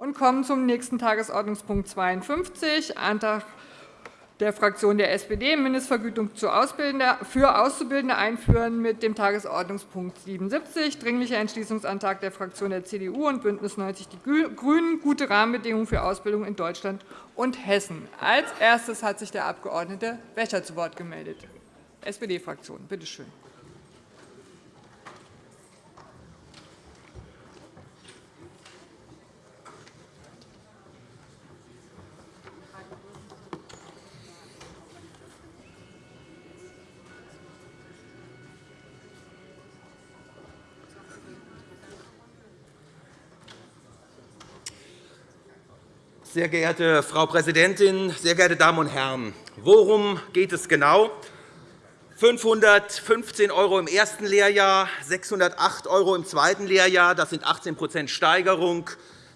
und kommen zum nächsten Tagesordnungspunkt 52, Antrag der Fraktion der SPD, Mindestvergütung für Auszubildende einführen, mit dem Tagesordnungspunkt 77, Dringlicher Entschließungsantrag der Fraktion der CDU und BÜNDNIS 90 die GRÜNEN, gute Rahmenbedingungen für Ausbildung in Deutschland und Hessen. Als erstes hat sich der Abg. Becher zu Wort gemeldet. SPD-Fraktion, bitte schön. Sehr geehrte Frau Präsidentin, sehr geehrte Damen und Herren! Worum geht es genau? 515 € im ersten Lehrjahr, 608 € im zweiten Lehrjahr, das sind 18% Steigerung,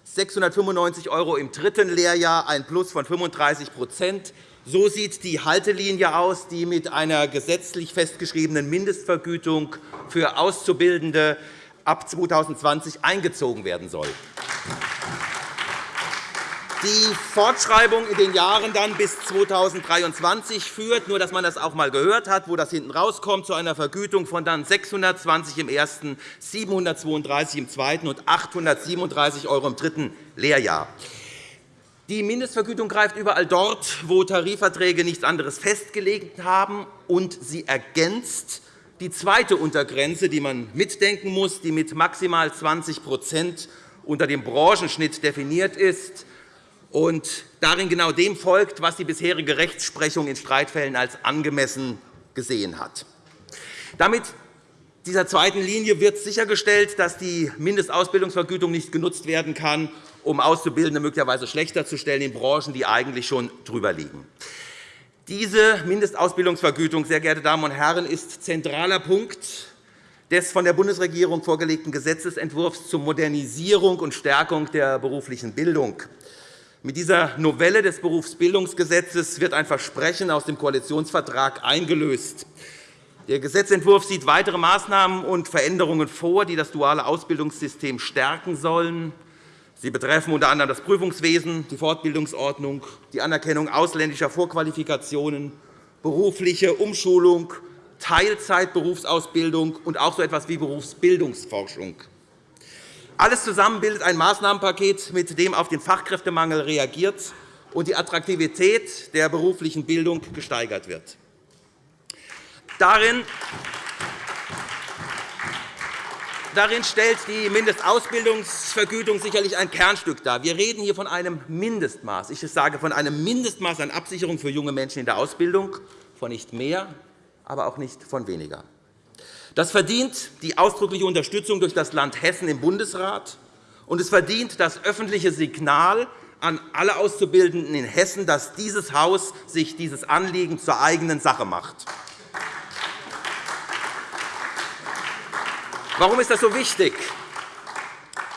695 € im dritten Lehrjahr, ein Plus von 35% So sieht die Haltelinie aus, die mit einer gesetzlich festgeschriebenen Mindestvergütung für Auszubildende ab 2020 eingezogen werden soll. Die Fortschreibung in den Jahren dann bis 2023 führt, nur dass man das auch einmal gehört hat, wo das hinten rauskommt, zu einer Vergütung von dann 620 im ersten, 732 im zweiten und 837 € im dritten Lehrjahr. Die Mindestvergütung greift überall dort, wo Tarifverträge nichts anderes festgelegt haben, und sie ergänzt die zweite Untergrenze, die man mitdenken muss, die mit maximal 20% unter dem Branchenschnitt definiert ist und darin genau dem folgt, was die bisherige Rechtsprechung in Streitfällen als angemessen gesehen hat. Damit dieser zweiten Linie wird sichergestellt, dass die Mindestausbildungsvergütung nicht genutzt werden kann, um Auszubildende möglicherweise schlechter zu stellen in Branchen, die eigentlich schon drüber liegen. Diese Mindestausbildungsvergütung, sehr geehrte Damen und Herren, ist zentraler Punkt des von der Bundesregierung vorgelegten Gesetzentwurfs zur Modernisierung und Stärkung der beruflichen Bildung. Mit dieser Novelle des Berufsbildungsgesetzes wird ein Versprechen aus dem Koalitionsvertrag eingelöst. Der Gesetzentwurf sieht weitere Maßnahmen und Veränderungen vor, die das duale Ausbildungssystem stärken sollen. Sie betreffen unter anderem das Prüfungswesen, die Fortbildungsordnung, die Anerkennung ausländischer Vorqualifikationen, berufliche Umschulung, Teilzeitberufsausbildung und auch so etwas wie Berufsbildungsforschung. Alles zusammen bildet ein Maßnahmenpaket, mit dem auf den Fachkräftemangel reagiert und die Attraktivität der beruflichen Bildung gesteigert wird. Darin Darin stellt die Mindestausbildungsvergütung sicherlich ein Kernstück dar. Wir reden hier von einem Mindestmaß. Ich sage von einem Mindestmaß an Absicherung für junge Menschen in der Ausbildung, von nicht mehr, aber auch nicht von weniger. Das verdient die ausdrückliche Unterstützung durch das Land Hessen im Bundesrat, und es verdient das öffentliche Signal an alle Auszubildenden in Hessen, dass dieses Haus sich dieses Anliegen zur eigenen Sache macht. Warum ist das so wichtig?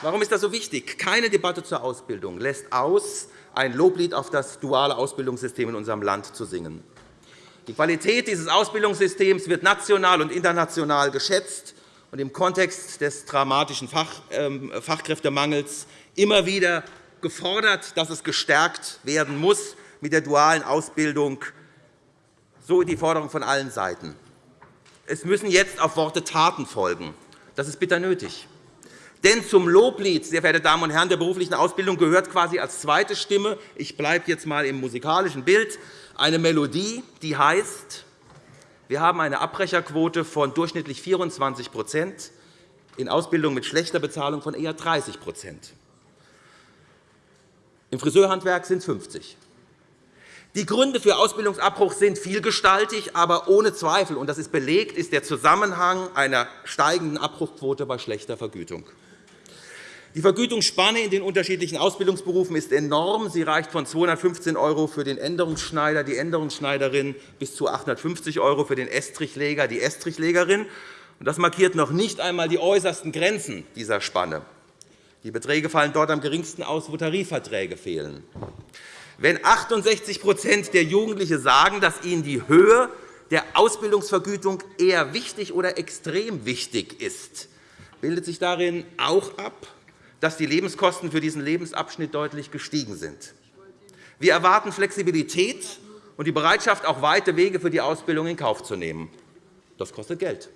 Warum ist das so wichtig? Keine Debatte zur Ausbildung lässt aus, ein Loblied auf das duale Ausbildungssystem in unserem Land zu singen. Die Qualität dieses Ausbildungssystems wird national und international geschätzt und im Kontext des dramatischen ähm, Fachkräftemangels immer wieder gefordert, dass es gestärkt werden muss mit der dualen Ausbildung. So die Forderung von allen Seiten. Es müssen jetzt auf Worte Taten folgen. Das ist bitter nötig. Denn zum Loblied, sehr verehrte Damen und Herren, der beruflichen Ausbildung gehört quasi als zweite Stimme, ich bleibe jetzt einmal im musikalischen Bild, eine Melodie, die heißt, wir haben eine Abbrecherquote von durchschnittlich 24% in Ausbildung mit schlechter Bezahlung von eher 30% Im Friseurhandwerk sind es 50 Die Gründe für Ausbildungsabbruch sind vielgestaltig, aber ohne Zweifel, und das ist belegt, ist der Zusammenhang einer steigenden Abbruchquote bei schlechter Vergütung. Die Vergütungsspanne in den unterschiedlichen Ausbildungsberufen ist enorm. Sie reicht von 215 € für den Änderungsschneider, die Änderungsschneiderin bis zu 850 € für den Estrichleger, die Estrichlegerin. Das markiert noch nicht einmal die äußersten Grenzen dieser Spanne. Die Beträge fallen dort am geringsten aus, wo Tarifverträge fehlen. Wenn 68% der Jugendlichen sagen, dass ihnen die Höhe der Ausbildungsvergütung eher wichtig oder extrem wichtig ist, bildet sich darin auch ab, dass die Lebenskosten für diesen Lebensabschnitt deutlich gestiegen sind. Wir erwarten Flexibilität und die Bereitschaft, auch weite Wege für die Ausbildung in Kauf zu nehmen. Das kostet Geld.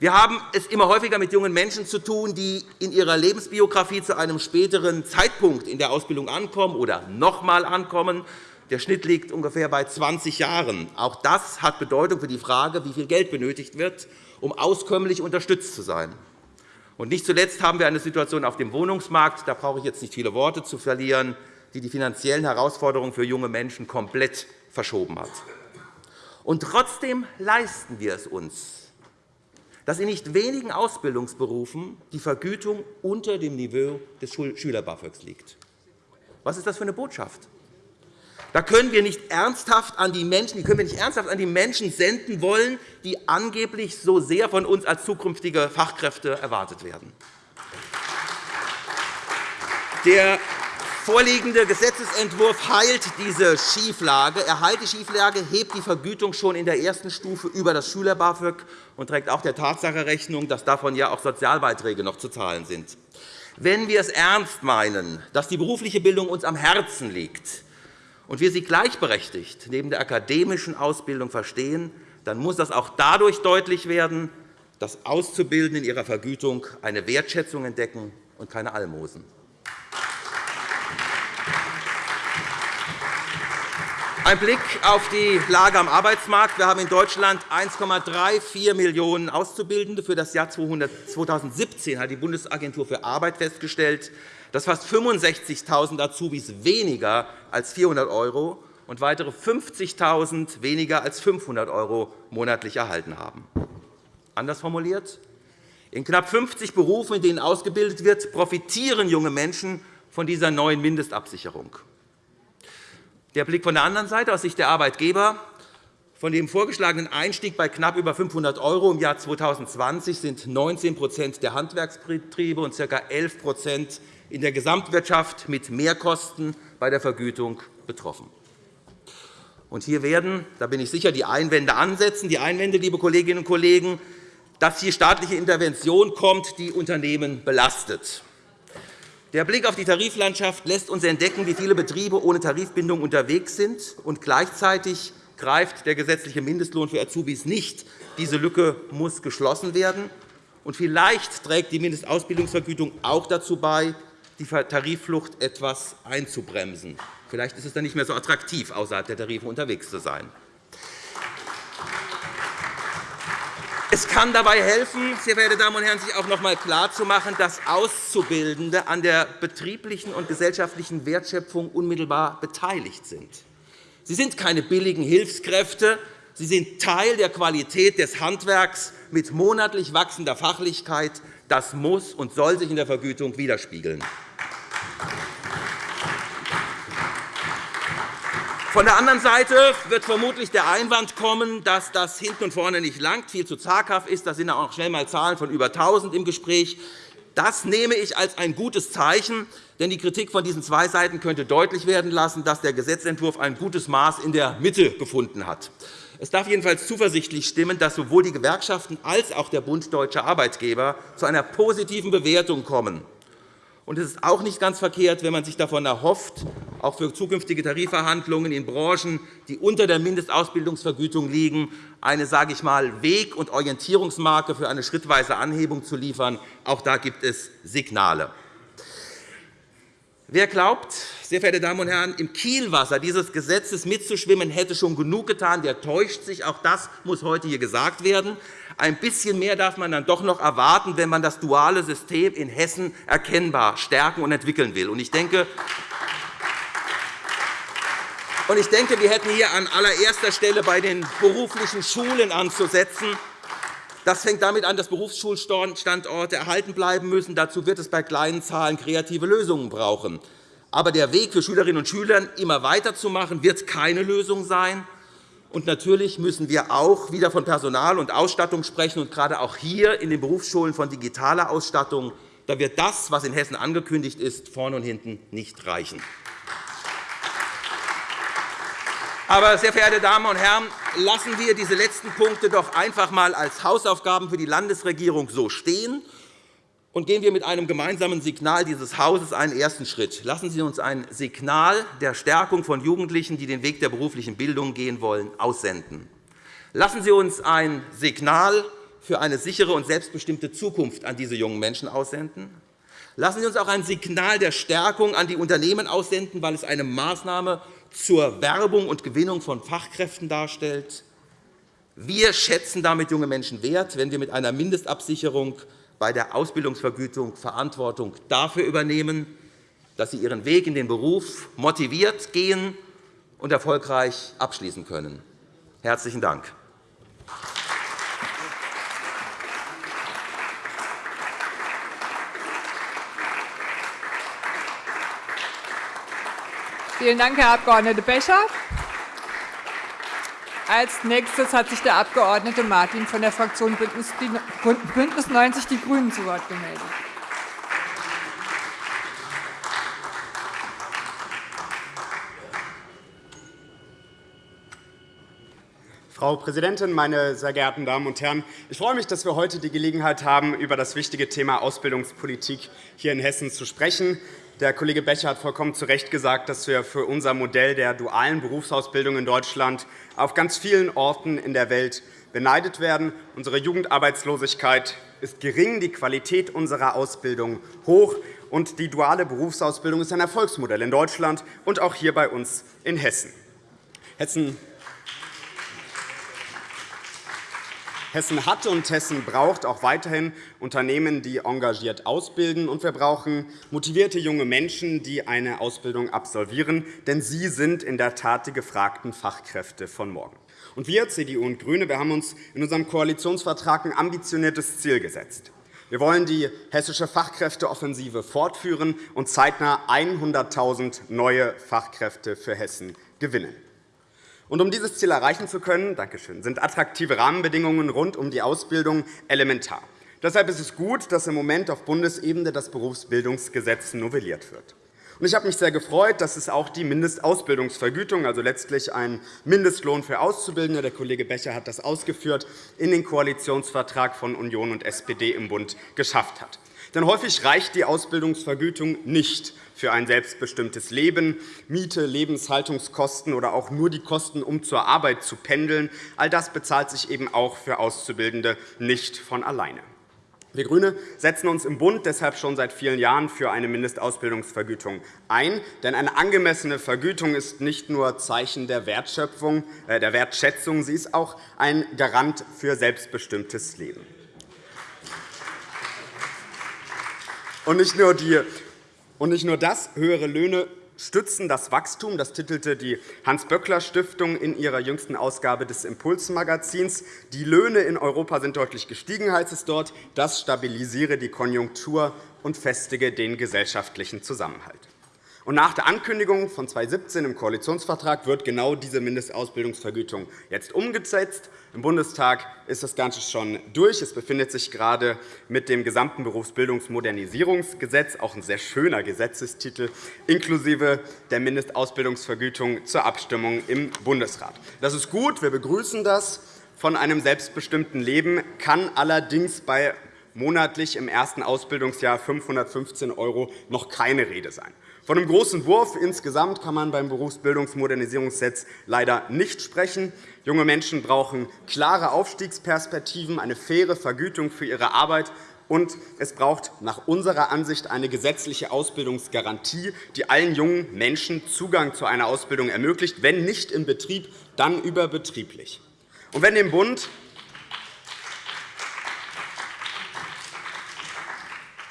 Wir haben es immer häufiger mit jungen Menschen zu tun, die in ihrer Lebensbiografie zu einem späteren Zeitpunkt in der Ausbildung ankommen oder noch einmal ankommen. Der Schnitt liegt ungefähr bei 20 Jahren. Auch das hat Bedeutung für die Frage, wie viel Geld benötigt wird, um auskömmlich unterstützt zu sein. Und nicht zuletzt haben wir eine Situation auf dem Wohnungsmarkt, da brauche ich jetzt nicht viele Worte zu verlieren, die die finanziellen Herausforderungen für junge Menschen komplett verschoben hat. Und trotzdem leisten wir es uns, dass in nicht wenigen Ausbildungsberufen die Vergütung unter dem Niveau des Schüler-BAföGs liegt. Was ist das für eine Botschaft? Da können wir nicht ernsthaft an die Menschen, die können wir nicht ernsthaft an die Menschen senden wollen, die angeblich so sehr von uns als zukünftige Fachkräfte erwartet werden. Der vorliegende Gesetzentwurf heilt diese Schieflage. Er heilt die Schieflage, hebt die Vergütung schon in der ersten Stufe über das Schüler-BAföG und trägt auch der Tatsache Rechnung, dass davon ja auch Sozialbeiträge noch zu zahlen sind. Wenn wir es ernst meinen, dass die berufliche Bildung uns am Herzen liegt, und wir sie gleichberechtigt neben der akademischen Ausbildung verstehen, dann muss das auch dadurch deutlich werden, dass Auszubildende in ihrer Vergütung eine Wertschätzung entdecken und keine Almosen. Ein Blick auf die Lage am Arbeitsmarkt. Wir haben in Deutschland 1,34 Millionen Auszubildende. Für das Jahr 2017 hat die Bundesagentur für Arbeit festgestellt, dass fast 65.000 Azubis weniger als 400 € und weitere 50.000 weniger als 500 € monatlich erhalten haben. Anders formuliert, in knapp 50 Berufen, in denen ausgebildet wird, profitieren junge Menschen von dieser neuen Mindestabsicherung. Der Blick von der anderen Seite aus Sicht der Arbeitgeber. Von dem vorgeschlagenen Einstieg bei knapp über 500 € im Jahr 2020 sind 19% der Handwerksbetriebe und ca. 11 in der Gesamtwirtschaft mit Mehrkosten bei der Vergütung betroffen. Und hier werden, da bin ich sicher, die Einwände ansetzen. Die Einwände, liebe Kolleginnen und Kollegen, dass hier staatliche Intervention kommt, die Unternehmen belastet. Der Blick auf die Tariflandschaft lässt uns entdecken, wie viele Betriebe ohne Tarifbindung unterwegs sind. Und gleichzeitig greift der gesetzliche Mindestlohn für Azubis nicht. Diese Lücke muss geschlossen werden. Und vielleicht trägt die Mindestausbildungsvergütung auch dazu bei, die Tarifflucht etwas einzubremsen. Vielleicht ist es dann nicht mehr so attraktiv, außerhalb der Tarife unterwegs zu sein. Es kann dabei helfen, sehr verehrte Damen und Herren, sich auch noch einmal klarzumachen, dass Auszubildende an der betrieblichen und gesellschaftlichen Wertschöpfung unmittelbar beteiligt sind. Sie sind keine billigen Hilfskräfte. Sie sind Teil der Qualität des Handwerks mit monatlich wachsender Fachlichkeit. Das muss und soll sich in der Vergütung widerspiegeln. Von der anderen Seite wird vermutlich der Einwand kommen, dass das hinten und vorne nicht langt, viel zu zaghaft ist. Da sind auch schnell einmal Zahlen von über 1.000 im Gespräch. Das nehme ich als ein gutes Zeichen, denn die Kritik von diesen zwei Seiten könnte deutlich werden lassen, dass der Gesetzentwurf ein gutes Maß in der Mitte gefunden hat. Es darf jedenfalls zuversichtlich stimmen, dass sowohl die Gewerkschaften als auch der Bund Deutscher Arbeitgeber zu einer positiven Bewertung kommen. Und es ist auch nicht ganz verkehrt, wenn man sich davon erhofft, auch für zukünftige Tarifverhandlungen in Branchen, die unter der Mindestausbildungsvergütung liegen, eine sage ich mal, Weg- und Orientierungsmarke für eine schrittweise Anhebung zu liefern. Auch da gibt es Signale. Wer glaubt, sehr verehrte Damen und Herren, im Kielwasser dieses Gesetzes mitzuschwimmen, hätte schon genug getan, der täuscht sich. Auch das muss heute hier gesagt werden. Ein bisschen mehr darf man dann doch noch erwarten, wenn man das duale System in Hessen erkennbar stärken und entwickeln will. Ich denke, ich denke, wir hätten hier an allererster Stelle bei den beruflichen Schulen anzusetzen. Das fängt damit an, dass Berufsschulstandorte erhalten bleiben müssen. Dazu wird es bei kleinen Zahlen kreative Lösungen brauchen. Aber der Weg für Schülerinnen und Schüler, immer weiterzumachen, wird keine Lösung sein. Und natürlich müssen wir auch wieder von Personal und Ausstattung sprechen, und gerade auch hier in den Berufsschulen von digitaler Ausstattung. Da wird das, was in Hessen angekündigt ist, vorne und hinten nicht reichen. Aber, sehr verehrte Damen und Herren, lassen wir diese letzten Punkte doch einfach einmal als Hausaufgaben für die Landesregierung so stehen und gehen wir mit einem gemeinsamen Signal dieses Hauses einen ersten Schritt. Lassen Sie uns ein Signal der Stärkung von Jugendlichen, die den Weg der beruflichen Bildung gehen wollen, aussenden. Lassen Sie uns ein Signal für eine sichere und selbstbestimmte Zukunft an diese jungen Menschen aussenden. Lassen Sie uns auch ein Signal der Stärkung an die Unternehmen aussenden, weil es eine Maßnahme zur Werbung und Gewinnung von Fachkräften darstellt. Wir schätzen damit junge Menschen wert, wenn wir mit einer Mindestabsicherung bei der Ausbildungsvergütung Verantwortung dafür übernehmen, dass sie ihren Weg in den Beruf motiviert gehen und erfolgreich abschließen können. – Herzlichen Dank. Vielen Dank, Herr Abg. Becher. Als nächstes hat sich der Abg. Martin von der Fraktion BÜNDNIS 90 die GRÜNEN zu Wort gemeldet. Frau Präsidentin, meine sehr geehrten Damen und Herren! Ich freue mich, dass wir heute die Gelegenheit haben, über das wichtige Thema Ausbildungspolitik hier in Hessen zu sprechen. Der Kollege Becher hat vollkommen zu Recht gesagt, dass wir für unser Modell der dualen Berufsausbildung in Deutschland auf ganz vielen Orten in der Welt beneidet werden. Unsere Jugendarbeitslosigkeit ist gering, die Qualität unserer Ausbildung hoch, und die duale Berufsausbildung ist ein Erfolgsmodell in Deutschland und auch hier bei uns in Hessen. Hessen Hessen hat und Hessen braucht auch weiterhin Unternehmen, die engagiert ausbilden. Und wir brauchen motivierte junge Menschen, die eine Ausbildung absolvieren. Denn sie sind in der Tat die gefragten Fachkräfte von morgen. Und wir, CDU und GRÜNE, wir haben uns in unserem Koalitionsvertrag ein ambitioniertes Ziel gesetzt. Wir wollen die hessische Fachkräfteoffensive fortführen und zeitnah 100.000 neue Fachkräfte für Hessen gewinnen. Und um dieses Ziel erreichen zu können, sind attraktive Rahmenbedingungen rund um die Ausbildung elementar. Deshalb ist es gut, dass im Moment auf Bundesebene das Berufsbildungsgesetz novelliert wird. Ich habe mich sehr gefreut, dass es auch die Mindestausbildungsvergütung, also letztlich ein Mindestlohn für Auszubildende, der Kollege Becher hat das ausgeführt, in den Koalitionsvertrag von Union und SPD im Bund geschafft hat. Denn häufig reicht die Ausbildungsvergütung nicht für ein selbstbestimmtes Leben, Miete, Lebenshaltungskosten oder auch nur die Kosten, um zur Arbeit zu pendeln. All das bezahlt sich eben auch für Auszubildende nicht von alleine. Wir GRÜNE setzen uns im Bund deshalb schon seit vielen Jahren für eine Mindestausbildungsvergütung ein. Denn eine angemessene Vergütung ist nicht nur Zeichen der, Wertschöpfung, äh, der Wertschätzung, sie ist auch ein Garant für selbstbestimmtes Leben. Und nicht nur die und nicht nur das, höhere Löhne stützen das Wachstum. Das titelte die Hans-Böckler-Stiftung in ihrer jüngsten Ausgabe des Impulsmagazins. Die Löhne in Europa sind deutlich gestiegen, heißt es dort. Das stabilisiere die Konjunktur und festige den gesellschaftlichen Zusammenhalt. Und nach der Ankündigung von 2017 im Koalitionsvertrag wird genau diese Mindestausbildungsvergütung jetzt umgesetzt. Im Bundestag ist das Ganze schon durch. Es befindet sich gerade mit dem gesamten Berufsbildungsmodernisierungsgesetz, auch ein sehr schöner Gesetzestitel, inklusive der Mindestausbildungsvergütung zur Abstimmung im Bundesrat. Das ist gut, wir begrüßen das. Von einem selbstbestimmten Leben kann allerdings bei monatlich im ersten Ausbildungsjahr 515 € noch keine Rede sein. Von einem großen Wurf insgesamt kann man beim Berufsbildungsmodernisierungsgesetz leider nicht sprechen. Junge Menschen brauchen klare Aufstiegsperspektiven, eine faire Vergütung für ihre Arbeit und es braucht nach unserer Ansicht eine gesetzliche Ausbildungsgarantie, die allen jungen Menschen Zugang zu einer Ausbildung ermöglicht, wenn nicht im Betrieb, dann überbetrieblich. Und wenn dem Bund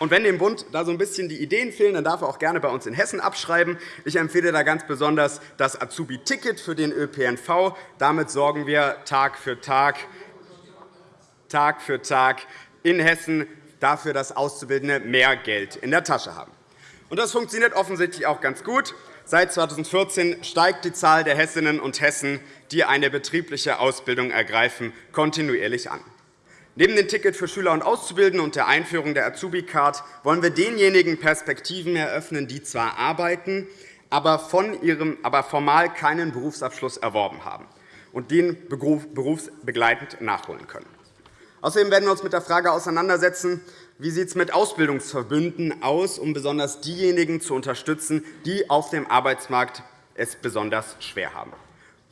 Und wenn dem Bund da so ein bisschen die Ideen fehlen, dann darf er auch gerne bei uns in Hessen abschreiben. Ich empfehle da ganz besonders das Azubi-Ticket für den ÖPNV. Damit sorgen wir Tag für Tag, Tag für Tag in Hessen dafür, dass Auszubildende mehr Geld in der Tasche haben. Und das funktioniert offensichtlich auch ganz gut. Seit 2014 steigt die Zahl der Hessinnen und Hessen, die eine betriebliche Ausbildung ergreifen, kontinuierlich an. Neben dem Ticket für Schüler und Auszubildende und der Einführung der Azubi-Card wollen wir denjenigen Perspektiven eröffnen, die zwar arbeiten, aber, von ihrem, aber formal keinen Berufsabschluss erworben haben und den berufsbegleitend nachholen können. Außerdem werden wir uns mit der Frage auseinandersetzen, wie sieht es mit Ausbildungsverbünden aus, um besonders diejenigen zu unterstützen, die auf dem Arbeitsmarkt es besonders schwer haben.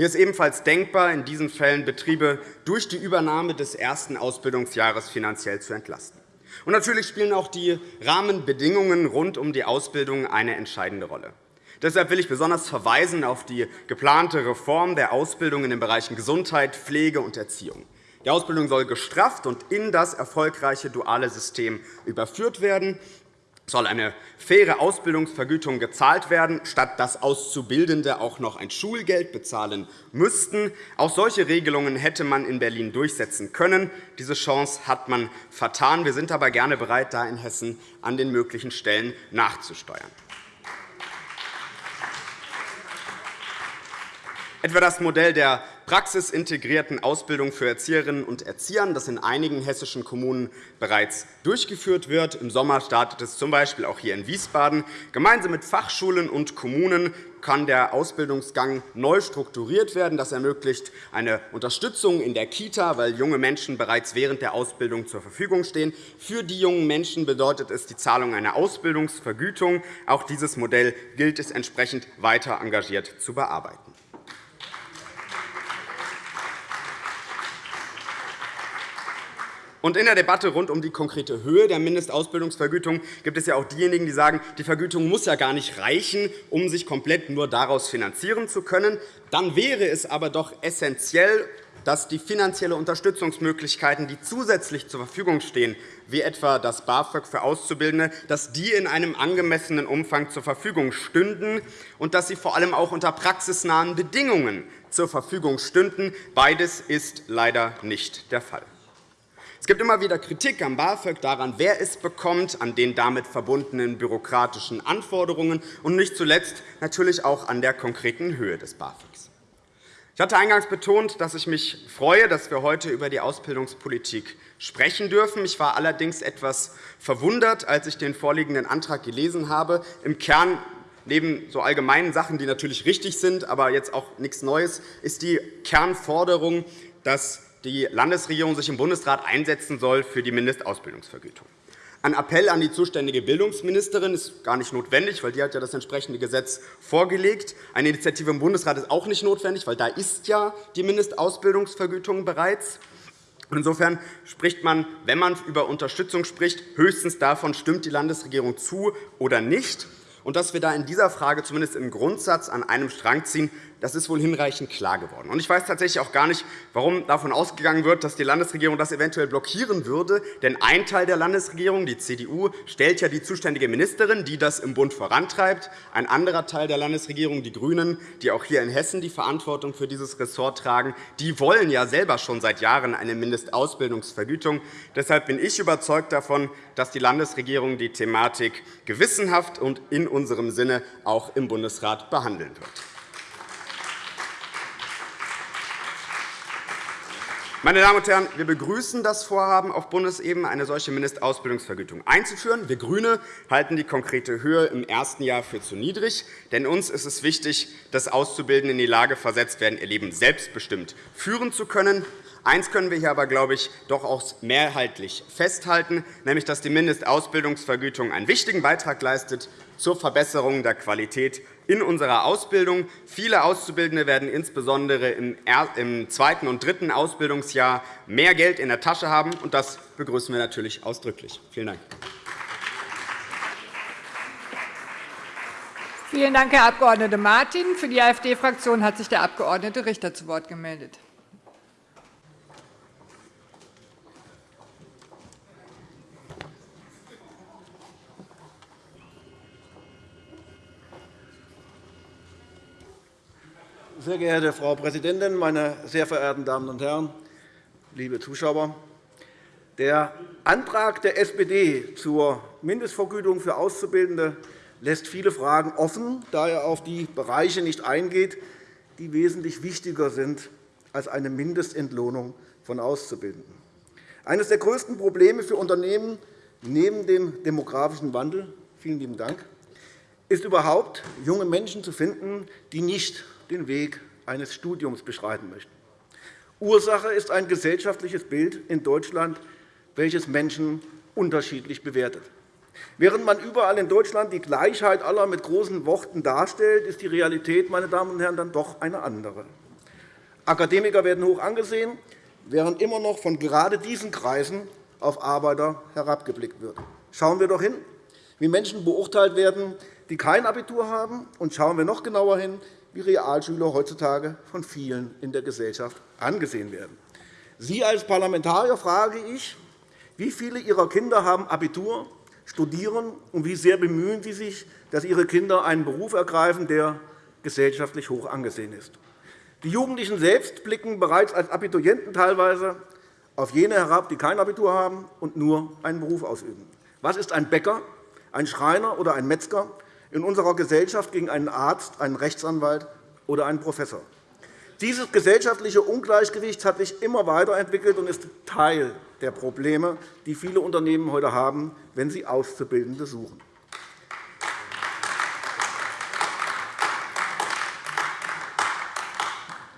Hier ist ebenfalls denkbar, in diesen Fällen Betriebe durch die Übernahme des ersten Ausbildungsjahres finanziell zu entlasten. Und natürlich spielen auch die Rahmenbedingungen rund um die Ausbildung eine entscheidende Rolle. Deshalb will ich besonders verweisen auf die geplante Reform der Ausbildung in den Bereichen Gesundheit, Pflege und Erziehung. Die Ausbildung soll gestrafft und in das erfolgreiche duale System überführt werden. Soll eine faire Ausbildungsvergütung gezahlt werden, statt dass Auszubildende auch noch ein Schulgeld bezahlen müssten. Auch solche Regelungen hätte man in Berlin durchsetzen können. Diese Chance hat man vertan. Wir sind aber gerne bereit, da in Hessen an den möglichen Stellen nachzusteuern. Etwa das Modell der praxisintegrierten Ausbildung für Erzieherinnen und Erzieher, das in einigen hessischen Kommunen bereits durchgeführt wird. Im Sommer startet es z.B. auch hier in Wiesbaden. Gemeinsam mit Fachschulen und Kommunen kann der Ausbildungsgang neu strukturiert werden. Das ermöglicht eine Unterstützung in der Kita, weil junge Menschen bereits während der Ausbildung zur Verfügung stehen. Für die jungen Menschen bedeutet es die Zahlung einer Ausbildungsvergütung. Auch dieses Modell gilt es entsprechend weiter engagiert zu bearbeiten. Und in der Debatte rund um die konkrete Höhe der Mindestausbildungsvergütung gibt es ja auch diejenigen, die sagen, die Vergütung muss ja gar nicht reichen, um sich komplett nur daraus finanzieren zu können. Dann wäre es aber doch essentiell, dass die finanzielle Unterstützungsmöglichkeiten, die zusätzlich zur Verfügung stehen, wie etwa das BAföG für Auszubildende, dass die in einem angemessenen Umfang zur Verfügung stünden und dass sie vor allem auch unter praxisnahen Bedingungen zur Verfügung stünden. Beides ist leider nicht der Fall. Es gibt immer wieder Kritik am BAföG daran, wer es bekommt, an den damit verbundenen bürokratischen Anforderungen und nicht zuletzt natürlich auch an der konkreten Höhe des BAföGs. Ich hatte eingangs betont, dass ich mich freue, dass wir heute über die Ausbildungspolitik sprechen dürfen. Ich war allerdings etwas verwundert, als ich den vorliegenden Antrag gelesen habe. Im Kern Neben so allgemeinen Sachen, die natürlich richtig sind, aber jetzt auch nichts Neues, ist die Kernforderung, dass die Landesregierung sich im Bundesrat einsetzen soll für die Mindestausbildungsvergütung. Ein Appell an die zuständige Bildungsministerin ist gar nicht notwendig, weil die hat ja das entsprechende Gesetz vorgelegt. Eine Initiative im Bundesrat ist auch nicht notwendig, weil da ist ja die Mindestausbildungsvergütung bereits. Insofern spricht man, wenn man über Unterstützung spricht, höchstens davon, stimmt die Landesregierung zu oder nicht. Und dass wir da in dieser Frage zumindest im Grundsatz an einem Strang ziehen, das ist wohl hinreichend klar geworden. Ich weiß tatsächlich auch gar nicht, warum davon ausgegangen wird, dass die Landesregierung das eventuell blockieren würde. Denn ein Teil der Landesregierung, die CDU, stellt ja die zuständige Ministerin, die das im Bund vorantreibt. Ein anderer Teil der Landesregierung, die GRÜNEN, die auch hier in Hessen die Verantwortung für dieses Ressort tragen, die wollen ja selber schon seit Jahren eine Mindestausbildungsvergütung. Deshalb bin ich überzeugt davon, dass die Landesregierung die Thematik gewissenhaft und in unserem Sinne auch im Bundesrat behandeln wird. Meine Damen und Herren, wir begrüßen das Vorhaben, auf Bundesebene eine solche Mindestausbildungsvergütung einzuführen. Wir GRÜNE halten die konkrete Höhe im ersten Jahr für zu niedrig. Denn uns ist es wichtig, dass Auszubildende in die Lage versetzt werden, ihr Leben selbstbestimmt führen zu können. Eines können wir hier aber, glaube ich, doch auch mehrheitlich festhalten, nämlich dass die Mindestausbildungsvergütung einen wichtigen Beitrag leistet zur Verbesserung der Qualität in unserer Ausbildung. Viele Auszubildende werden insbesondere im zweiten und dritten Ausbildungsjahr mehr Geld in der Tasche haben. und Das begrüßen wir natürlich ausdrücklich. Vielen Dank. Vielen Dank, Herr Abg. Martin. Für die AfD-Fraktion hat sich der Abg. Richter zu Wort gemeldet. Sehr geehrte Frau Präsidentin, meine sehr verehrten Damen und Herren, liebe Zuschauer! Der Antrag der SPD zur Mindestvergütung für Auszubildende lässt viele Fragen offen, da er auf die Bereiche nicht eingeht, die wesentlich wichtiger sind als eine Mindestentlohnung von Auszubildenden. Eines der größten Probleme für Unternehmen neben dem demografischen Wandel vielen lieben Dank, ist überhaupt, junge Menschen zu finden, die nicht den Weg eines Studiums beschreiten möchten. Ursache ist ein gesellschaftliches Bild in Deutschland, welches Menschen unterschiedlich bewertet. Während man überall in Deutschland die Gleichheit aller mit großen Worten darstellt, ist die Realität, meine Damen und Herren, dann doch eine andere. Akademiker werden hoch angesehen, während immer noch von gerade diesen Kreisen auf Arbeiter herabgeblickt wird. Schauen wir doch hin, wie Menschen beurteilt werden, die kein Abitur haben, und schauen wir noch genauer hin, wie Realschüler heutzutage von vielen in der Gesellschaft angesehen werden. Sie als Parlamentarier frage ich, wie viele Ihrer Kinder haben Abitur, studieren, und wie sehr bemühen Sie sich, dass Ihre Kinder einen Beruf ergreifen, der gesellschaftlich hoch angesehen ist. Die Jugendlichen selbst blicken bereits als Abiturienten teilweise auf jene herab, die kein Abitur haben und nur einen Beruf ausüben. Was ist ein Bäcker, ein Schreiner oder ein Metzger in unserer Gesellschaft gegen einen Arzt, einen Rechtsanwalt oder einen Professor? Dieses gesellschaftliche Ungleichgewicht hat sich immer weiterentwickelt und ist Teil der Probleme, die viele Unternehmen heute haben, wenn sie Auszubildende suchen.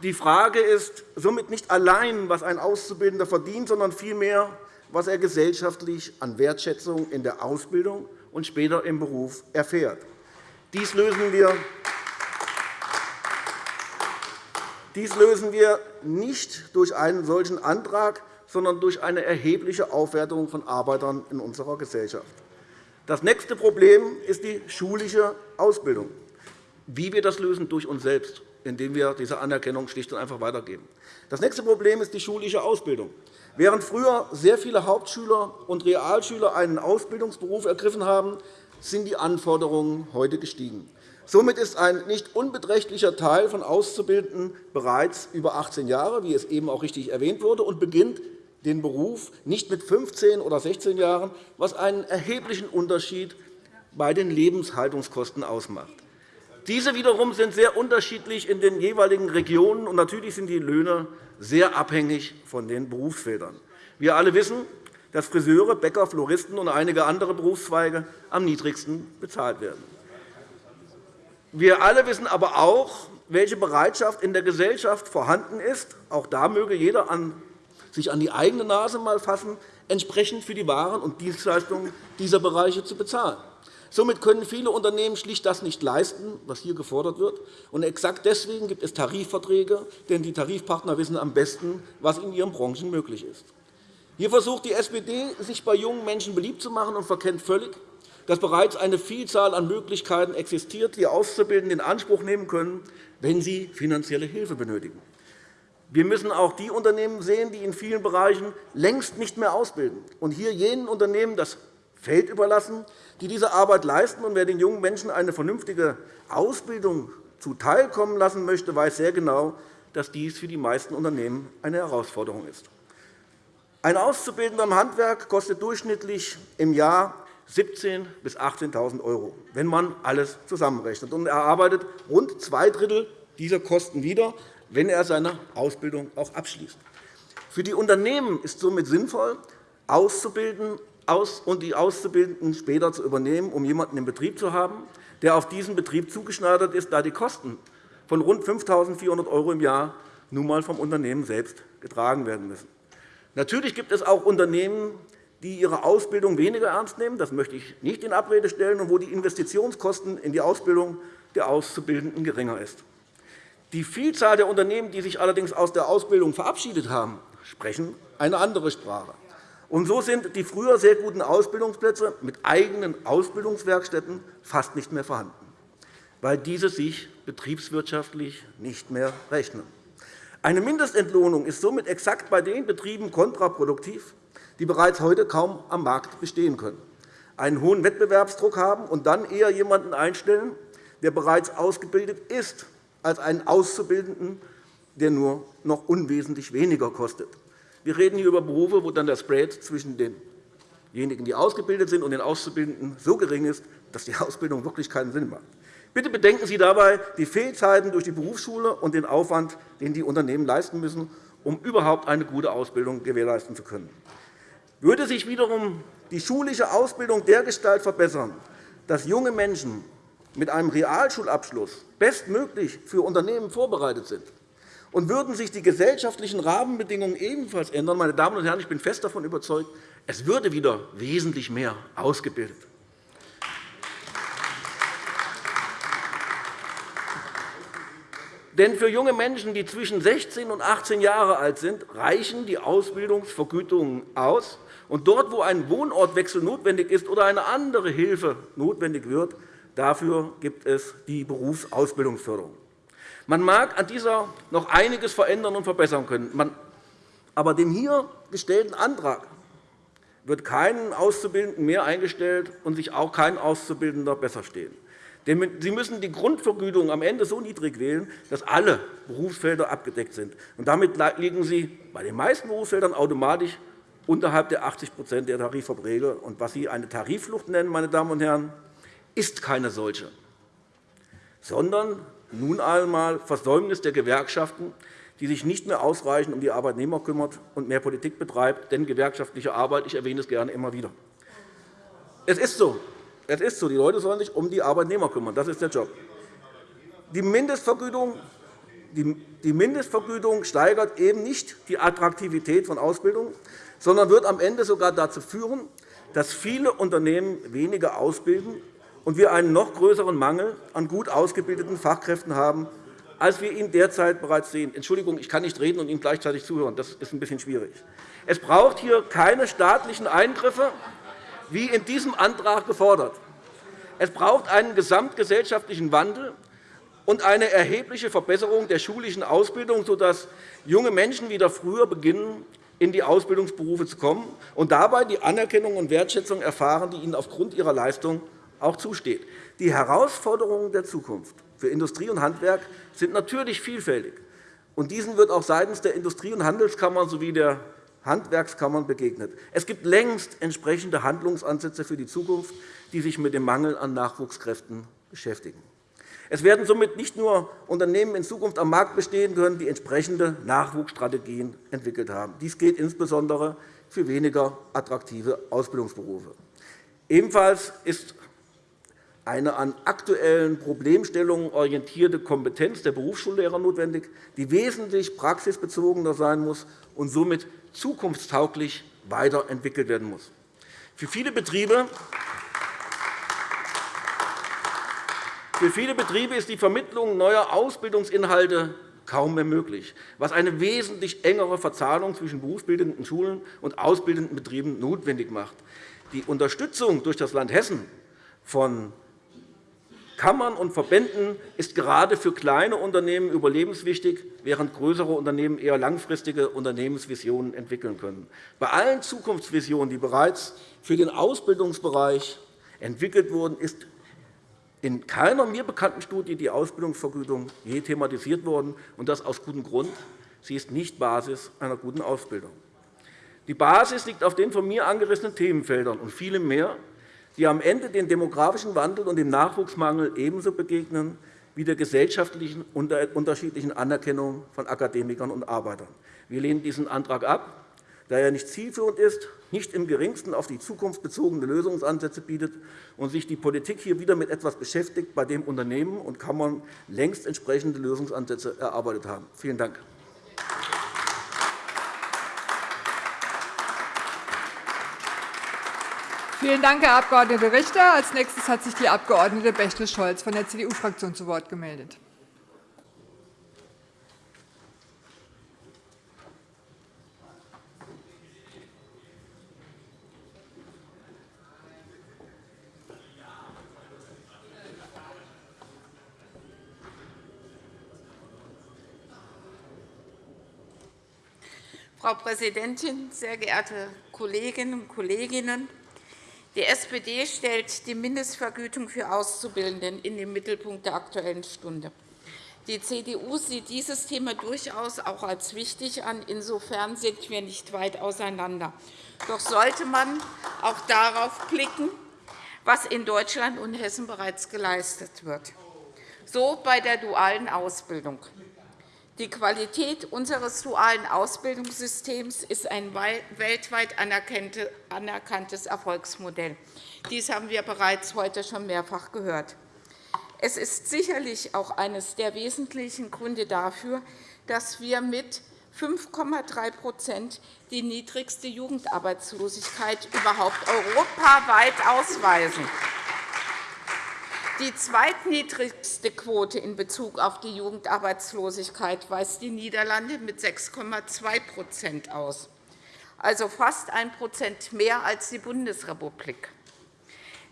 Die Frage ist somit nicht allein, was ein Auszubildender verdient, sondern vielmehr, was er gesellschaftlich an Wertschätzung in der Ausbildung und später im Beruf erfährt. Dies lösen wir Dies lösen wir nicht durch einen solchen Antrag, sondern durch eine erhebliche Aufwertung von Arbeitern in unserer Gesellschaft. Das nächste Problem ist die schulische Ausbildung. Wie wir das lösen? Durch uns selbst, indem wir diese Anerkennung schlicht und einfach weitergeben. Das nächste Problem ist die schulische Ausbildung. Während früher sehr viele Hauptschüler und Realschüler einen Ausbildungsberuf ergriffen haben, sind die Anforderungen heute gestiegen. Somit ist ein nicht unbeträchtlicher Teil von Auszubildenden bereits über 18 Jahre, wie es eben auch richtig erwähnt wurde, und beginnt den Beruf nicht mit 15 oder 16 Jahren, was einen erheblichen Unterschied bei den Lebenshaltungskosten ausmacht. Diese wiederum sind sehr unterschiedlich in den jeweiligen Regionen, und natürlich sind die Löhne sehr abhängig von den Berufsfeldern. Wir alle wissen, dass Friseure, Bäcker, Floristen und einige andere Berufszweige am niedrigsten bezahlt werden. Wir alle wissen aber auch, welche Bereitschaft in der Gesellschaft vorhanden ist. Auch da möge jeder sich an die eigene Nase mal fassen, entsprechend für die Waren und Dienstleistungen dieser Bereiche zu bezahlen. Somit können viele Unternehmen schlicht das nicht leisten, was hier gefordert wird. Und exakt deswegen gibt es Tarifverträge, denn die Tarifpartner wissen am besten, was in ihren Branchen möglich ist. Hier versucht die SPD, sich bei jungen Menschen beliebt zu machen und verkennt völlig, dass bereits eine Vielzahl an Möglichkeiten existiert, die Auszubildende in Anspruch nehmen können, wenn sie finanzielle Hilfe benötigen. Wir müssen auch die Unternehmen sehen, die in vielen Bereichen längst nicht mehr ausbilden, und hier jenen Unternehmen das Feld überlassen, die diese Arbeit leisten. Und wer den jungen Menschen eine vernünftige Ausbildung zuteilkommen lassen möchte, weiß sehr genau, dass dies für die meisten Unternehmen eine Herausforderung ist. Ein Auszubildender im Handwerk kostet durchschnittlich im Jahr 17.000 bis 18.000 €, wenn man alles zusammenrechnet. Und er arbeitet rund zwei Drittel dieser Kosten wieder, wenn er seine Ausbildung auch abschließt. Für die Unternehmen ist somit sinnvoll, auszubilden und die Auszubildenden später zu übernehmen, um jemanden im Betrieb zu haben, der auf diesen Betrieb zugeschneidert ist, da die Kosten von rund 5.400 € im Jahr nun einmal vom Unternehmen selbst getragen werden müssen. Natürlich gibt es auch Unternehmen, die ihre Ausbildung weniger ernst nehmen. Das möchte ich nicht in Abrede stellen, und wo die Investitionskosten in die Ausbildung der Auszubildenden geringer ist. Die Vielzahl der Unternehmen, die sich allerdings aus der Ausbildung verabschiedet haben, sprechen eine andere Sprache. Und so sind die früher sehr guten Ausbildungsplätze mit eigenen Ausbildungswerkstätten fast nicht mehr vorhanden, weil diese sich betriebswirtschaftlich nicht mehr rechnen. Eine Mindestentlohnung ist somit exakt bei den Betrieben kontraproduktiv, die bereits heute kaum am Markt bestehen können, einen hohen Wettbewerbsdruck haben und dann eher jemanden einstellen, der bereits ausgebildet ist, als einen Auszubildenden, der nur noch unwesentlich weniger kostet. Wir reden hier über Berufe, wo dann der Spread zwischen denjenigen, die ausgebildet sind, und den Auszubildenden so gering ist, dass die Ausbildung wirklich keinen Sinn macht. Bitte bedenken Sie dabei die Fehlzeiten durch die Berufsschule und den Aufwand, den die Unternehmen leisten müssen, um überhaupt eine gute Ausbildung gewährleisten zu können. Würde sich wiederum die schulische Ausbildung dergestalt verbessern, dass junge Menschen mit einem Realschulabschluss bestmöglich für Unternehmen vorbereitet sind Und würden sich die gesellschaftlichen Rahmenbedingungen ebenfalls ändern, meine Damen und Herren, ich bin fest davon überzeugt, es würde wieder wesentlich mehr ausgebildet. Denn für junge Menschen, die zwischen 16 und 18 Jahre alt sind, reichen die Ausbildungsvergütungen aus. Und dort, wo ein Wohnortwechsel notwendig ist oder eine andere Hilfe notwendig wird, dafür gibt es die Berufsausbildungsförderung. Man mag an dieser noch einiges verändern und verbessern können. Aber dem hier gestellten Antrag wird keinen Auszubildenden mehr eingestellt und sich auch kein Auszubildender besser stehen. Sie müssen die Grundvergütung am Ende so niedrig wählen, dass alle Berufsfelder abgedeckt sind. damit liegen Sie bei den meisten Berufsfeldern automatisch unterhalb der 80% der Tarifverträge. Was Sie eine Tariflucht nennen, meine Damen und Herren, ist keine solche, sondern nun einmal Versäumnis der Gewerkschaften, die sich nicht mehr ausreichend um die Arbeitnehmer kümmert und mehr Politik betreibt. Denn gewerkschaftliche Arbeit, ich erwähne es gerne immer wieder. Es ist so. Es ist so. Die Leute sollen sich um die Arbeitnehmer kümmern. Das ist der Job. Die Mindestvergütung, die Mindestvergütung steigert eben nicht die Attraktivität von Ausbildung, sondern wird am Ende sogar dazu führen, dass viele Unternehmen weniger ausbilden und wir einen noch größeren Mangel an gut ausgebildeten Fachkräften haben, als wir ihn derzeit bereits sehen. Entschuldigung, ich kann nicht reden und Ihnen gleichzeitig zuhören. Das ist ein bisschen schwierig. Es braucht hier keine staatlichen Eingriffe, wie in diesem Antrag gefordert. Es braucht einen gesamtgesellschaftlichen Wandel und eine erhebliche Verbesserung der schulischen Ausbildung, sodass junge Menschen wieder früher beginnen, in die Ausbildungsberufe zu kommen und dabei die Anerkennung und Wertschätzung erfahren, die ihnen aufgrund ihrer Leistung auch zusteht. Die Herausforderungen der Zukunft für Industrie und Handwerk sind natürlich vielfältig. Und diesen wird auch seitens der Industrie- und Handelskammern sowie der Handwerkskammern begegnet. Es gibt längst entsprechende Handlungsansätze für die Zukunft, die sich mit dem Mangel an Nachwuchskräften beschäftigen. Es werden somit nicht nur Unternehmen in Zukunft am Markt bestehen können, die entsprechende Nachwuchsstrategien entwickelt haben. Dies gilt insbesondere für weniger attraktive Ausbildungsberufe. Ebenfalls ist eine an aktuellen Problemstellungen orientierte Kompetenz der Berufsschullehrer notwendig, die wesentlich praxisbezogener sein muss und somit zukunftstauglich weiterentwickelt werden muss. Für viele Betriebe Für viele Betriebe ist die Vermittlung neuer Ausbildungsinhalte kaum mehr möglich, was eine wesentlich engere Verzahnung zwischen berufsbildenden Schulen und ausbildenden Betrieben notwendig macht. Die Unterstützung durch das Land Hessen von Kammern und Verbänden ist gerade für kleine Unternehmen überlebenswichtig, während größere Unternehmen eher langfristige Unternehmensvisionen entwickeln können. Bei allen Zukunftsvisionen, die bereits für den Ausbildungsbereich entwickelt wurden, ist in keiner mir bekannten Studie die Ausbildungsvergütung je thematisiert worden, und das aus gutem Grund. Sie ist nicht Basis einer guten Ausbildung. Die Basis liegt auf den von mir angerissenen Themenfeldern und vielem mehr, die am Ende den demografischen Wandel und dem Nachwuchsmangel ebenso begegnen wie der gesellschaftlichen unterschiedlichen Anerkennung von Akademikern und Arbeitern. Wir lehnen diesen Antrag ab, da er nicht zielführend ist, nicht im geringsten auf die Zukunft bezogene Lösungsansätze bietet und sich die Politik hier wieder mit etwas beschäftigt, bei dem Unternehmen und Kammern längst entsprechende Lösungsansätze erarbeitet haben. Vielen Dank. Vielen Dank, Herr Abg. Richter. Als nächstes hat sich die Abg. Bächle-Scholz von der CDU-Fraktion zu Wort gemeldet. Frau Präsidentin, sehr geehrte Kolleginnen und Kollegen! Die SPD stellt die Mindestvergütung für Auszubildenden in den Mittelpunkt der Aktuellen Stunde. Die CDU sieht dieses Thema durchaus auch als wichtig an. Insofern sind wir nicht weit auseinander. Doch sollte man auch darauf blicken, was in Deutschland und Hessen bereits geleistet wird. So bei der dualen Ausbildung. Die Qualität unseres dualen Ausbildungssystems ist ein weltweit anerkanntes Erfolgsmodell. Dies haben wir bereits heute schon mehrfach gehört. Es ist sicherlich auch eines der wesentlichen Gründe dafür, dass wir mit 5,3% die niedrigste Jugendarbeitslosigkeit überhaupt europaweit ausweisen. Die zweitniedrigste Quote in Bezug auf die Jugendarbeitslosigkeit weist die Niederlande mit 6,2% aus, also fast 1% mehr als die Bundesrepublik.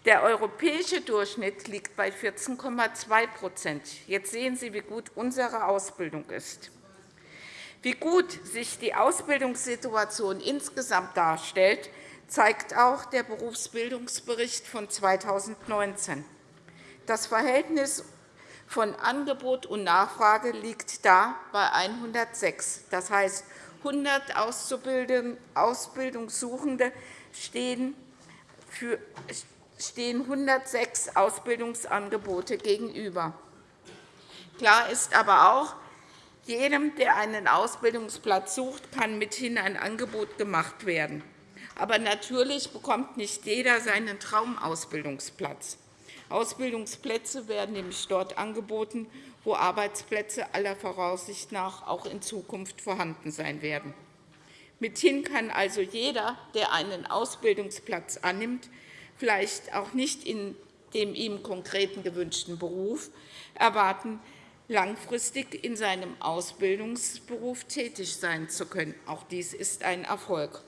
Der europäische Durchschnitt liegt bei 14,2% Jetzt sehen Sie, wie gut unsere Ausbildung ist. Wie gut sich die Ausbildungssituation insgesamt darstellt, zeigt auch der Berufsbildungsbericht von 2019. Das Verhältnis von Angebot und Nachfrage liegt da bei 106. Das heißt, 100 Ausbildungssuchende stehen für stehen 106 Ausbildungsangebote gegenüber. Klar ist aber auch, jedem, der einen Ausbildungsplatz sucht, kann mithin ein Angebot gemacht werden. Aber natürlich bekommt nicht jeder seinen Traumausbildungsplatz. Ausbildungsplätze werden nämlich dort angeboten, wo Arbeitsplätze aller Voraussicht nach auch in Zukunft vorhanden sein werden. Mithin kann also jeder, der einen Ausbildungsplatz annimmt, vielleicht auch nicht in dem ihm konkreten gewünschten Beruf, erwarten, langfristig in seinem Ausbildungsberuf tätig sein zu können. Auch dies ist ein Erfolg.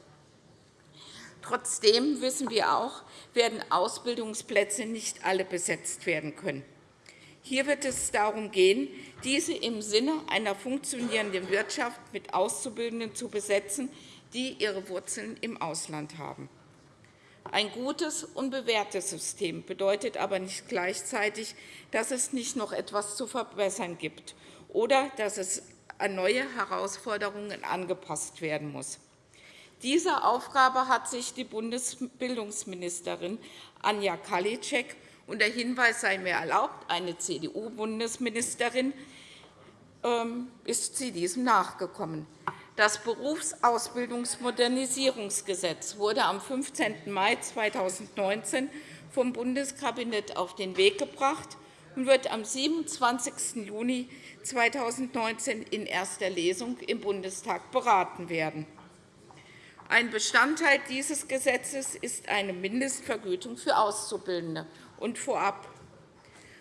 Trotzdem wissen wir auch, werden Ausbildungsplätze nicht alle besetzt werden können. Hier wird es darum gehen, diese im Sinne einer funktionierenden Wirtschaft mit Auszubildenden zu besetzen, die ihre Wurzeln im Ausland haben. Ein gutes und bewährtes System bedeutet aber nicht gleichzeitig, dass es nicht noch etwas zu verbessern gibt oder dass es an neue Herausforderungen angepasst werden muss. Dieser Aufgabe hat sich die Bundesbildungsministerin Anja Karliczek und der Hinweis sei mir erlaubt, eine CDU-Bundesministerin ähm, ist sie diesem nachgekommen. Das Berufsausbildungsmodernisierungsgesetz wurde am 15. Mai 2019 vom Bundeskabinett auf den Weg gebracht und wird am 27. Juni 2019 in erster Lesung im Bundestag beraten werden. Ein Bestandteil dieses Gesetzes ist eine Mindestvergütung für Auszubildende. Und vorab.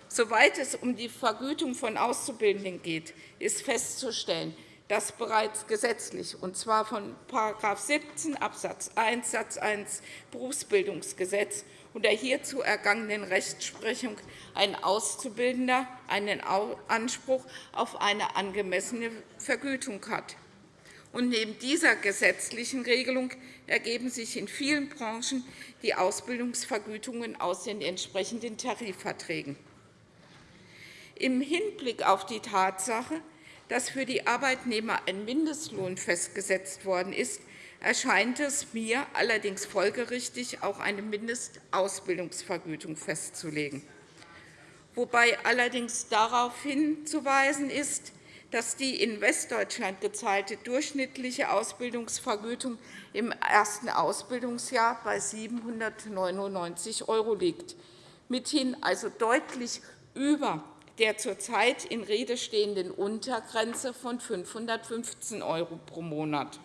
Soweit es um die Vergütung von Auszubildenden geht, ist festzustellen, das bereits gesetzlich, und zwar von § 17 Abs. 1 Satz 1 Berufsbildungsgesetz und der hierzu ergangenen Rechtsprechung ein Auszubildender einen Anspruch auf eine angemessene Vergütung hat. Und neben dieser gesetzlichen Regelung ergeben sich in vielen Branchen die Ausbildungsvergütungen aus den entsprechenden Tarifverträgen. Im Hinblick auf die Tatsache, dass für die Arbeitnehmer ein Mindestlohn festgesetzt worden ist, erscheint es mir allerdings folgerichtig, auch eine Mindestausbildungsvergütung festzulegen, wobei allerdings darauf hinzuweisen ist, dass die in Westdeutschland gezahlte durchschnittliche Ausbildungsvergütung im ersten Ausbildungsjahr bei 799 € liegt, mithin also deutlich über der zurzeit in Rede stehenden Untergrenze von 515 € pro Monat.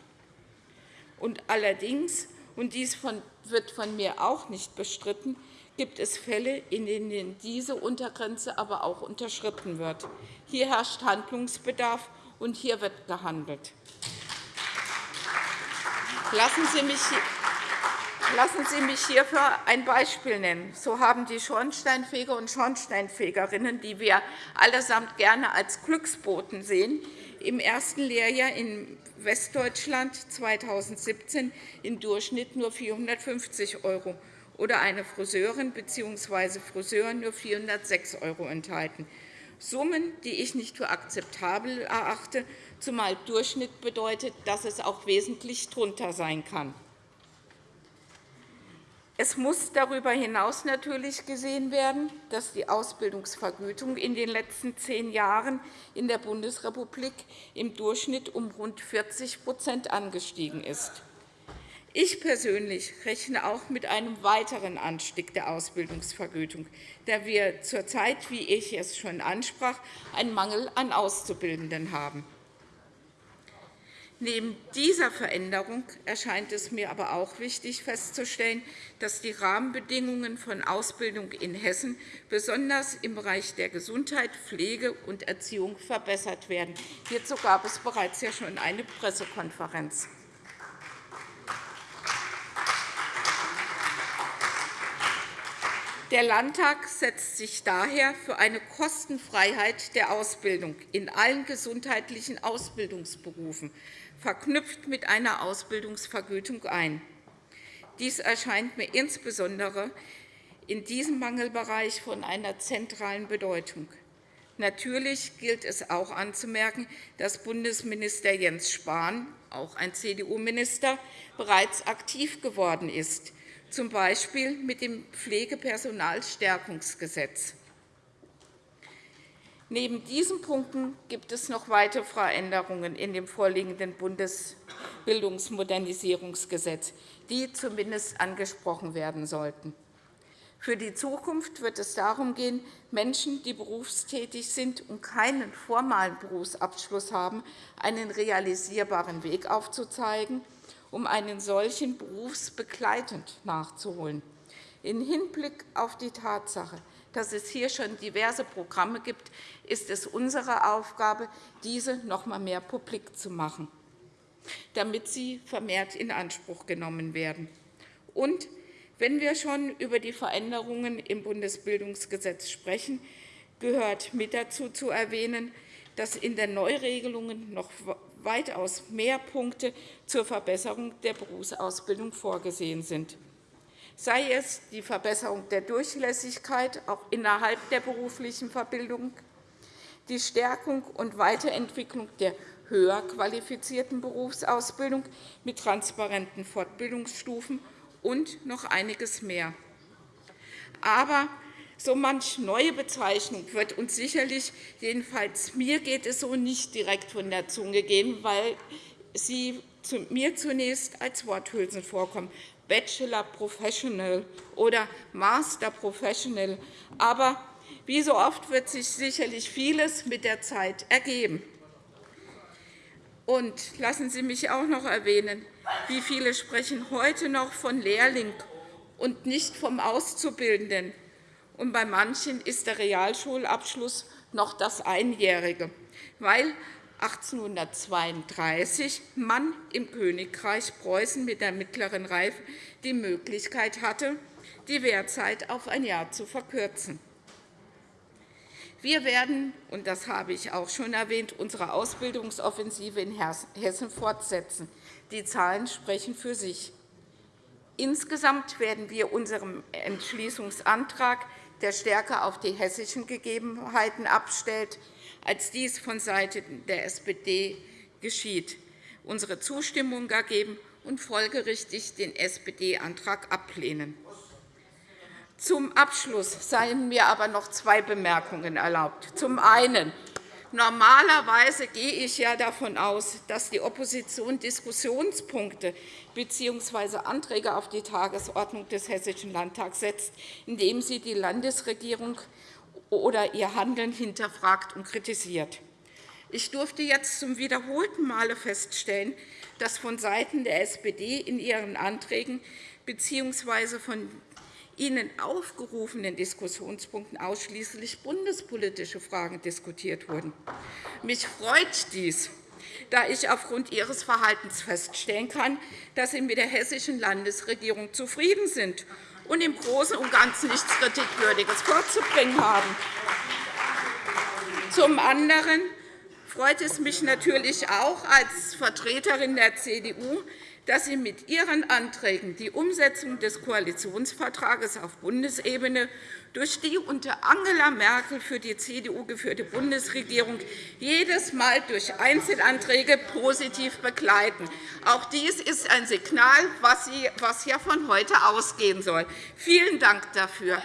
Und allerdings, und dies wird von mir auch nicht bestritten, gibt es Fälle, in denen diese Untergrenze aber auch unterschritten wird. Hier herrscht Handlungsbedarf, und hier wird gehandelt. Lassen Sie mich Lassen Sie mich hierfür ein Beispiel nennen. So haben die Schornsteinfeger und Schornsteinfegerinnen, die wir allesamt gerne als Glücksboten sehen, im ersten Lehrjahr in Westdeutschland 2017 im Durchschnitt nur 450 € oder eine Friseurin bzw. Friseur nur 406 € enthalten. Summen, die ich nicht für akzeptabel erachte, zumal Durchschnitt bedeutet, dass es auch wesentlich drunter sein kann. Es muss darüber hinaus natürlich gesehen werden, dass die Ausbildungsvergütung in den letzten zehn Jahren in der Bundesrepublik im Durchschnitt um rund 40% angestiegen ist. Ich persönlich rechne auch mit einem weiteren Anstieg der Ausbildungsvergütung, da wir zurzeit, wie ich es schon ansprach, einen Mangel an Auszubildenden haben. Neben dieser Veränderung erscheint es mir aber auch wichtig festzustellen, dass die Rahmenbedingungen von Ausbildung in Hessen besonders im Bereich der Gesundheit, Pflege und Erziehung verbessert werden. Hierzu gab es bereits ja schon eine Pressekonferenz. Der Landtag setzt sich daher für eine Kostenfreiheit der Ausbildung in allen gesundheitlichen Ausbildungsberufen, verknüpft mit einer Ausbildungsvergütung ein. Dies erscheint mir insbesondere in diesem Mangelbereich von einer zentralen Bedeutung. Natürlich gilt es auch anzumerken, dass Bundesminister Jens Spahn, auch ein CDU-Minister, bereits aktiv geworden ist z. B. mit dem Pflegepersonalstärkungsgesetz. Neben diesen Punkten gibt es noch weitere Veränderungen in dem vorliegenden Bundesbildungsmodernisierungsgesetz, die zumindest angesprochen werden sollten. Für die Zukunft wird es darum gehen, Menschen, die berufstätig sind und keinen formalen Berufsabschluss haben, einen realisierbaren Weg aufzuzeigen um einen solchen berufsbegleitend nachzuholen. Im Hinblick auf die Tatsache, dass es hier schon diverse Programme gibt, ist es unsere Aufgabe, diese noch einmal mehr publik zu machen, damit sie vermehrt in Anspruch genommen werden. Und wenn wir schon über die Veränderungen im Bundesbildungsgesetz sprechen, gehört mit dazu zu erwähnen, dass in den Neuregelungen noch weitaus mehr Punkte zur Verbesserung der Berufsausbildung vorgesehen sind, sei es die Verbesserung der Durchlässigkeit auch innerhalb der beruflichen Verbildung, die Stärkung und Weiterentwicklung der höher qualifizierten Berufsausbildung mit transparenten Fortbildungsstufen und noch einiges mehr. Aber so manch neue Bezeichnung wird uns sicherlich, jedenfalls mir geht es so, nicht direkt von der Zunge gehen, weil sie mir zunächst als Worthülsen vorkommen. Bachelor Professional oder Master Professional. Aber wie so oft wird sich sicherlich vieles mit der Zeit ergeben. Und lassen Sie mich auch noch erwähnen, wie viele sprechen heute noch von Lehrling und nicht vom Auszubildenden und bei manchen ist der Realschulabschluss noch das Einjährige, weil 1832 man im Königreich Preußen mit der mittleren Reife die Möglichkeit hatte, die Wehrzeit auf ein Jahr zu verkürzen. Wir werden, und das habe ich auch schon erwähnt, unsere Ausbildungsoffensive in Hessen fortsetzen. Die Zahlen sprechen für sich. Insgesamt werden wir unserem Entschließungsantrag der stärker auf die hessischen Gegebenheiten abstellt, als dies vonseiten der SPD geschieht, unsere Zustimmung ergeben und folgerichtig den SPD-Antrag ablehnen. Zum Abschluss seien mir aber noch zwei Bemerkungen erlaubt. Zum einen Normalerweise gehe ich ja davon aus, dass die Opposition Diskussionspunkte bzw. Anträge auf die Tagesordnung des Hessischen Landtags setzt, indem sie die Landesregierung oder ihr Handeln hinterfragt und kritisiert. Ich durfte jetzt zum wiederholten Male feststellen, dass vonseiten der SPD in ihren Anträgen bzw. von Ihnen aufgerufenen Diskussionspunkten ausschließlich bundespolitische Fragen diskutiert wurden. Mich freut dies, da ich aufgrund Ihres Verhaltens feststellen kann, dass Sie mit der hessischen Landesregierung zufrieden sind und im Großen und Ganzen nichts Kritikwürdiges vorzubringen haben. Zum anderen freut es mich natürlich auch als Vertreterin der CDU, dass Sie mit Ihren Anträgen die Umsetzung des Koalitionsvertrages auf Bundesebene durch die unter Angela Merkel für die CDU geführte Bundesregierung jedes Mal durch Einzelanträge positiv begleiten. Auch dies ist ein Signal, was ja von heute ausgehen soll. Vielen Dank dafür.